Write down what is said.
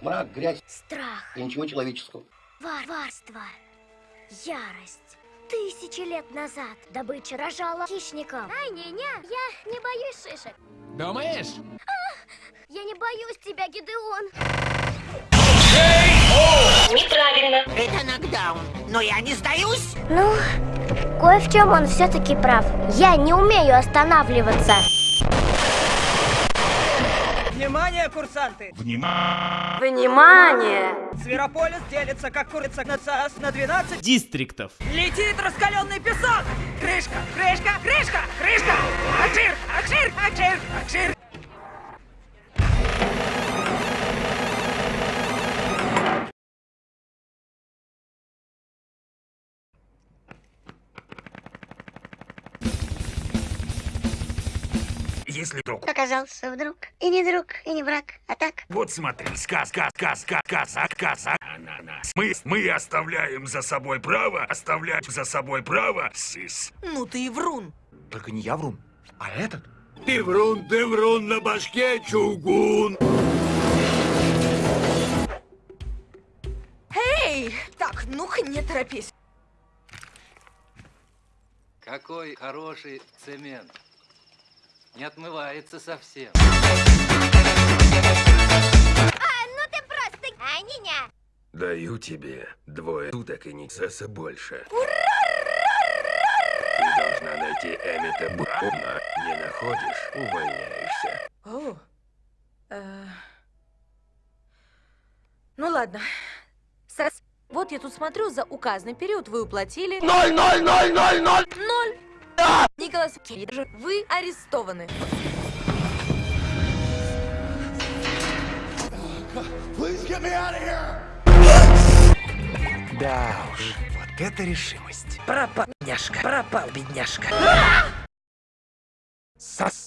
Мрак, грязь Страх, и ничего человеческого. варварство, ярость. Тысячи лет назад добыча рожала хищников. Ай, не-не, я не боюсь шишек. Думаешь? Я не боюсь тебя, Гидеон. Это нокдаун, но я не сдаюсь. Ну, кое в чем он все-таки прав. Я не умею останавливаться. Внимание, курсанты! Внимание! Зверополис делится, как курица на ЦАС на 12. Дистриктов. Летит раскаленный песок! Крышка, крышка, крышка, крышка! Акшир, акшир, акшир, акшир! Если друг, Оказался вдруг и не друг, и не враг, а так. вот смотри, сказка, сказка, казак, ананас. Мы, мы оставляем за собой право, оставлять за собой право, сис. Ну ты и врун. Только не я врун, а этот. Ты врун, ты врун, на башке чугун. Эй, так, ну-ка не торопись. Какой хороший цемент. Не отмывается совсем. Ну ты просто... А, не-не. Даю тебе двое суток и не сеса больше. Ты должна найти Эмита Брауна. Не находишь, увольняешься. О, э, Ну ладно. Сэс, вот я тут смотрю, за указанный период вы уплатили... Ноль, ноль, ноль, ноль, ноль! Ноль! Николас, вы арестованы. Да уж, вот это решимость. Пропал, бедняжка, пропал, бедняжка. Сос.